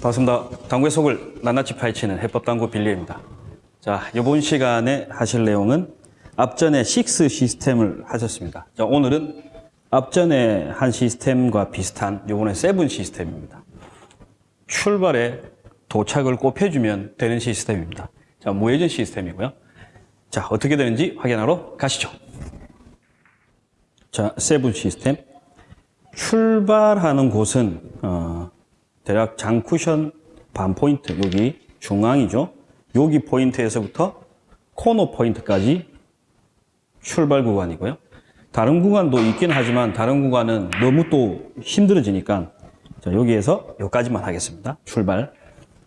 반갑습니다. 당구의 속을 낱낱이 파헤치는 해법당구 빌리입니다. 자, 이번 시간에 하실 내용은 앞전에 6 시스템을 하셨습니다. 자, 오늘은 앞전에 한 시스템과 비슷한 요번에 7 시스템입니다. 출발에 도착을 곱해주면 되는 시스템입니다. 자, 무회전 시스템이고요. 자, 어떻게 되는지 확인하러 가시죠. 자, seven 시스템. 출발하는 곳은, 어, 대략 장쿠션 반 포인트, 여기 중앙이죠. 여기 포인트에서부터 코너 포인트까지 출발 구간이고요. 다른 구간도 있긴 하지만 다른 구간은 너무 또 힘들어지니까 자, 여기에서 여기까지만 하겠습니다. 출발.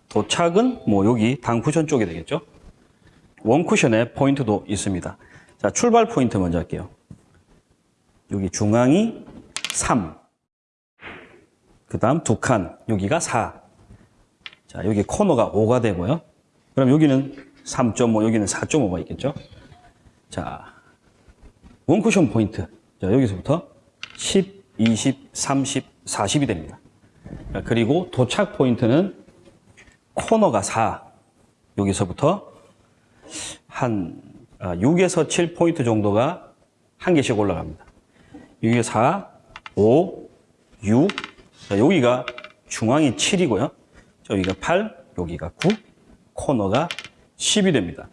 도착은 뭐 여기 단쿠션 쪽이 되겠죠. 원쿠션에 포인트도 있습니다. 자, 출발 포인트 먼저 할게요. 여기 중앙이 3. 그 다음 두 칸, 여기가 4. 자, 여기 코너가 5가 되고요. 그럼 여기는 3.5, 여기는 4.5가 있겠죠. 자, 원쿠션 포인트. 자, 여기서부터 10, 20, 30, 40이 됩니다. 자, 그리고 도착 포인트는 코너가 4. 여기서부터 한 6에서 7 포인트 정도가 한 개씩 올라갑니다. 여기 4, 5, 6. 자, 여기가 중앙이 7이고요. 여기가 8, 여기가 9, 코너가 10이 됩니다.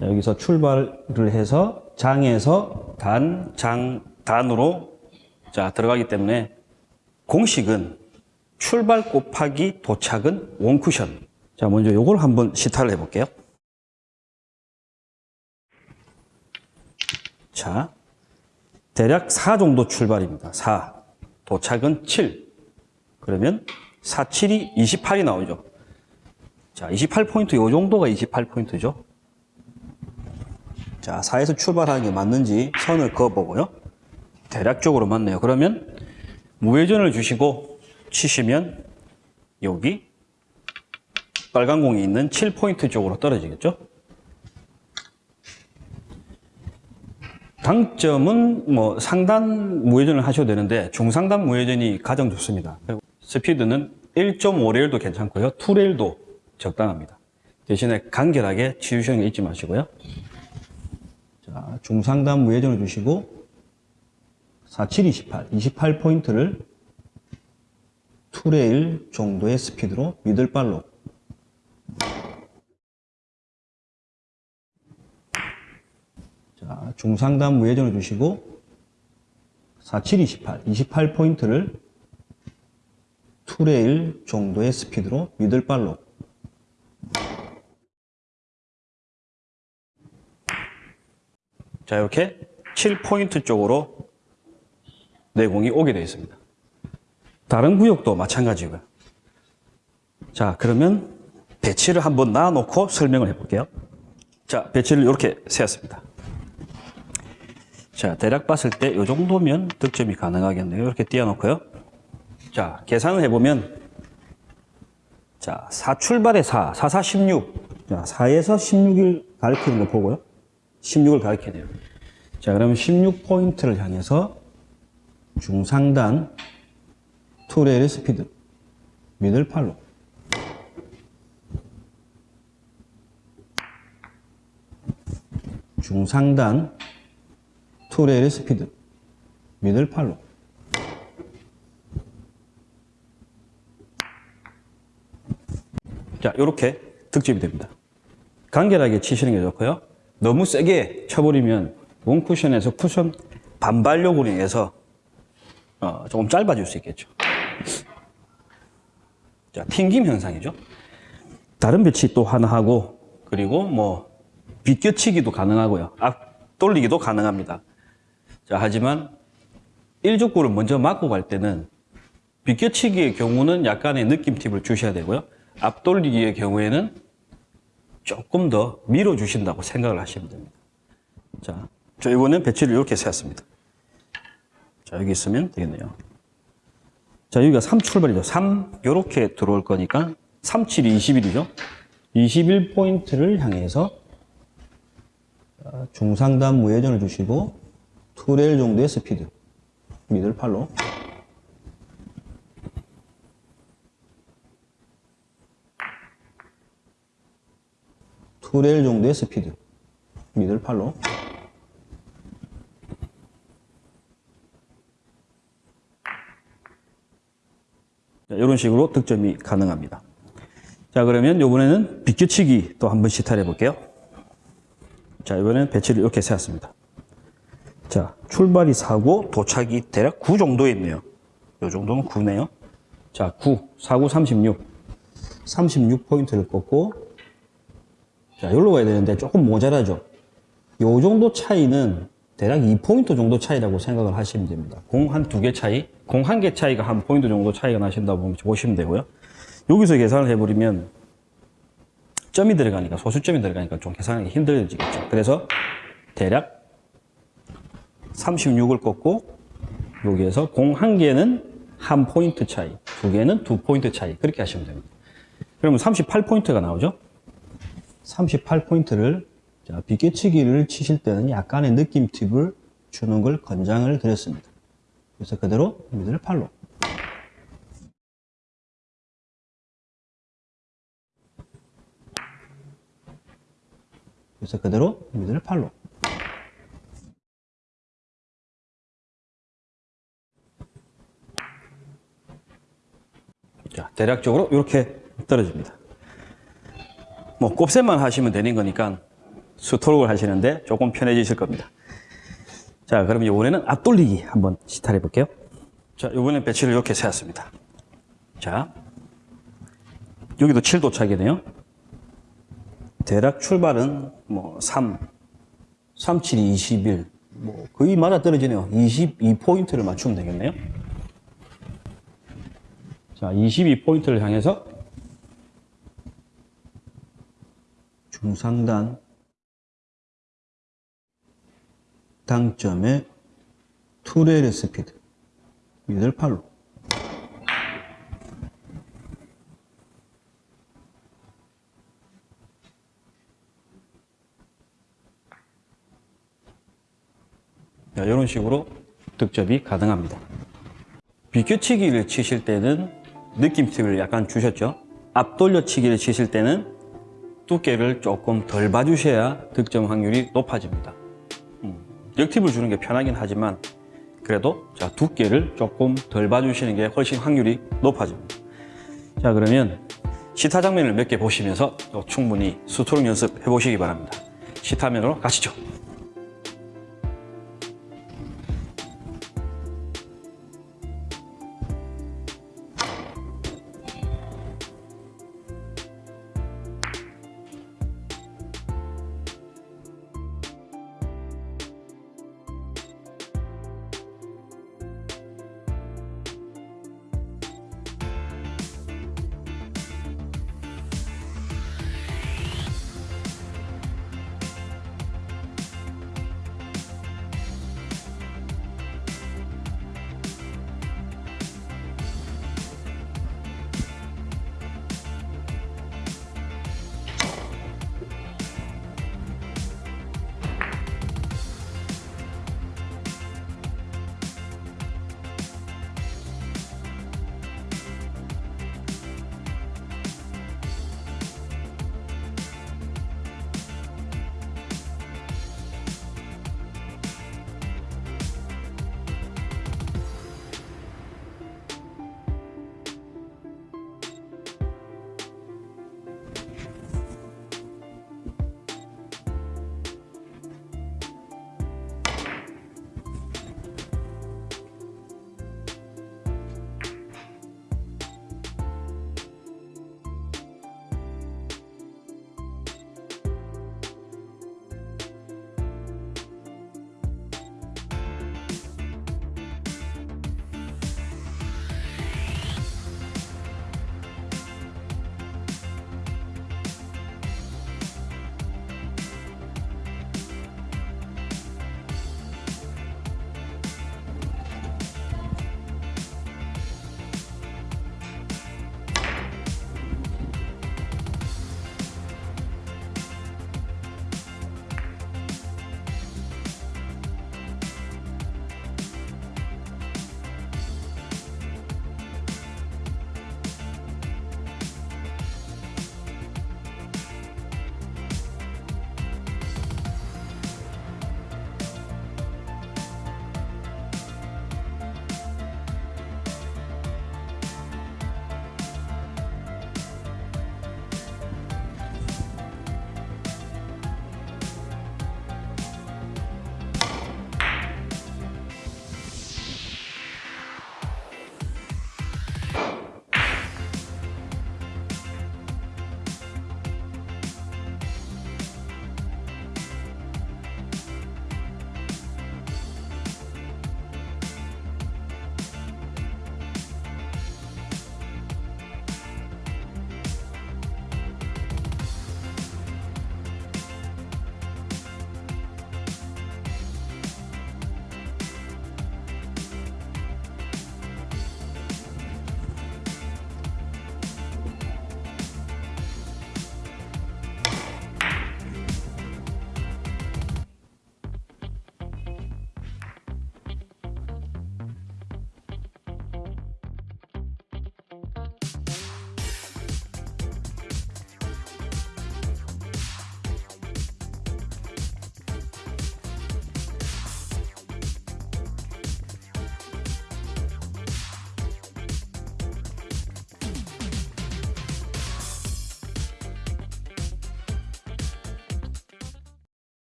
자, 여기서 출발을 해서 장에서 단, 장, 단으로 자, 들어가기 때문에 공식은 출발 곱하기 도착은 원쿠션. 자, 먼저 요걸 한번 시타를 해볼게요. 자, 대략 4 정도 출발입니다. 4. 도착은 7. 그러면 4, 7이 28이 나오죠. 자, 28포인트, 요 정도가 28포인트죠. 자, 4에서 출발하는 게 맞는지 선을 그어보고요. 대략적으로 맞네요. 그러면 무회전을 주시고 치시면 여기 빨간 공이 있는 7포인트 쪽으로 떨어지겠죠? 당점은 뭐 상단 무회전을 하셔도 되는데 중상단 무회전이 가장 좋습니다. 스피드는 1.5레일도 괜찮고요. 2레일도 적당합니다. 대신에 간결하게 치우시는 게 잊지 마시고요. 자, 중상단 무회전을 주시고 47, 28, 28포인트를 2레일 정도의 스피드로 미들발로 자, 중상단 무회전을 주시고 47, 28, 28포인트를 2레일 정도의 스피드로 미들발로 자 이렇게 7포인트 쪽으로 내공이 오게 되어 있습니다. 다른 구역도 마찬가지고요. 자 그러면 배치를 한번 놔놓고 설명을 해볼게요. 자 배치를 이렇게 세웠습니다. 자, 대략 봤을 때 이 정도면 득점이 가능하겠네요. 이렇게 띄워놓고요. 자, 계산을 해보면 자, 4 출발에 4, 4, 4, 16. 자, 4에서 16을 가리키는 거 보고요. 16을 가리키네요. 자, 그러면 16포인트를 향해서 중상단 two rail의 스피드 middle follow 중상단 two rail의 스피드. middle follow. 자 이렇게 득점이 됩니다. 간결하게 치시는 게 좋고요. 너무 세게 쳐버리면 원쿠션에서 쿠션 반발력으로 인해서 어, 조금 짧아질 수 있겠죠. 자 튕김 현상이죠. 다른 배치 또 하나 하고 그리고 뭐 비껴치기도 가능하고요. 앞 돌리기도 가능합니다 자, 하지만 일족구를 먼저 맞고 갈 때는 비껴치기의 경우는 약간의 느낌 팁을 주셔야 되고요. 앞돌리기의 경우에는 조금 더 밀어주신다고 생각을 하시면 됩니다. 자, 저 이번엔 배치를 이렇게 세웠습니다. 자, 여기 있으면 되겠네요. 자, 여기가 3 출발이죠. 3, 이렇게 들어올 거니까 3, 7이 21이죠. 21포인트를 향해서 중상단 무회전을 주시고 2레일 정도의 스피드. 미들 팔로. 두레일 정도의 스피드. 미들 팔로. 이런 식으로 득점이 가능합니다. 자 그러면 이번에는 빗겨치기 또 한 번씩 탈해 볼게요. 자 이번에는 배치를 이렇게 세웠습니다. 자, 출발이 4고 도착이 대략 9 정도에 있네요. 이 정도면 9네요. 자, 9, 4구 36. 36포인트를 꺾고, 자, 여기로 가야 되는데 조금 모자라죠? 요 정도 차이는 대략 2포인트 정도 차이라고 생각을 하시면 됩니다. 공 한 두 개 차이, 공 한 개 차이가 한 포인트 정도 차이가 나신다고 보시면 되고요. 여기서 계산을 해버리면 점이 들어가니까, 소수점이 들어가니까 좀 계산하기 힘들어지겠죠. 그래서 대략 36을 꺾고 여기에서 공 한 개는 한 포인트 차이, 두 개는 두 포인트 차이 그렇게 하시면 됩니다. 그러면 38포인트가 나오죠? 38포인트를 자, 비껴치기를 치실 때는 약간의 느낌 팁을 주는 걸 권장을 드렸습니다. 그래서 그대로 미들 팔로 그래서 그대로 미들 팔로 자, 대략적으로 이렇게 떨어집니다. 뭐 곱셈만 하시면 되는 거니까 스트로크를 하시는데 조금 편해지실 겁니다. 자, 그럼 이번에는 앞돌리기 한번 시타해 볼게요. 자, 이번엔 배치를 이렇게 세웠습니다. 자, 여기도 7도 차이네요. 대략 출발은 뭐 3, 3, 7, 21, 뭐 거의 맞아 떨어지네요. 22포인트를 맞추면 되겠네요. 자, 22포인트를 향해서 중상단 당점의 투레일 스피드 미들 팔로 자, 이런 식으로 득점이 가능합니다. 비껴치기를 치실 때는 느낌 팁을 약간 주셨죠? 앞돌려치기를 치실 때는 두께를 조금 덜 봐주셔야 득점 확률이 높아집니다. 음, 역팁을 주는 게 편하긴 하지만 그래도 자 두께를 조금 덜 봐주시는 게 훨씬 확률이 높아집니다. 자 그러면 시타 장면을 몇 개 보시면서 또 충분히 스트로크 연습해 보시기 바랍니다. 시타면으로 가시죠.